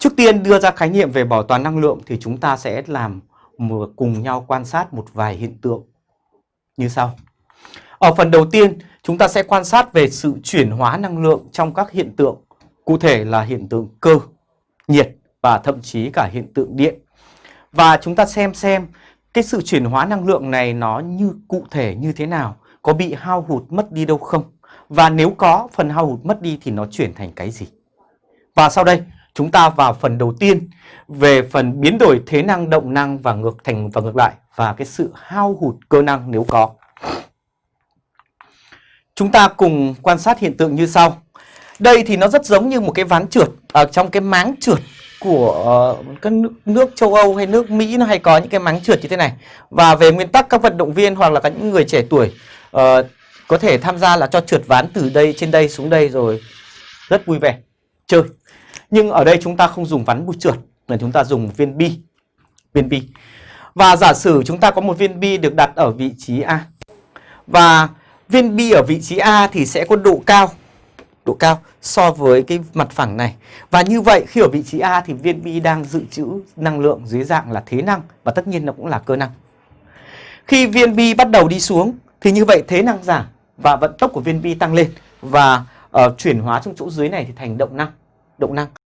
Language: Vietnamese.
Trước tiên đưa ra khái niệm về bảo toàn năng lượng thì chúng ta sẽ làm một, cùng nhau quan sát một vài hiện tượng như sau. Ở phần đầu tiên, chúng ta sẽ quan sát về sự chuyển hóa năng lượng trong các hiện tượng, cụ thể là hiện tượng cơ, nhiệt và thậm chí cả hiện tượng điện. Và chúng ta xem xem cái sự chuyển hóa năng lượng này nó như cụ thể như thế nào, có bị hao hụt mất đi đâu không? Và nếu có phần hao hụt mất đi thì nó chuyển thành cái gì? Và sau đây chúng ta vào phần đầu tiên về phần biến đổi thế năng động năng và ngược thành và ngược lại và cái sự hao hụt cơ năng nếu có. Chúng ta cùng quan sát hiện tượng như sau. Đây thì nó rất giống như một cái ván trượt ở trong cái máng trượt của uh, các nước, nước châu Âu hay nước Mỹ nó hay có những cái máng trượt như thế này. Và về nguyên tắc các vận động viên hoặc là các những người trẻ tuổi uh, có thể tham gia là cho trượt ván từ đây trên đây xuống đây rồi rất vui vẻ chơi. Nhưng ở đây chúng ta không dùng ván bụi trượt mà chúng ta dùng viên bi. Viên bi. Và giả sử chúng ta có một viên bi được đặt ở vị trí A. Và viên bi ở vị trí A thì sẽ có độ cao độ cao so với cái mặt phẳng này. Và như vậy khi ở vị trí A thì viên bi đang dự trữ năng lượng dưới dạng là thế năng và tất nhiên nó cũng là cơ năng. Khi viên bi bắt đầu đi xuống thì như vậy thế năng giảm và vận tốc của viên bi tăng lên và uh, chuyển hóa trong chỗ dưới này thì thành động năng. Động năng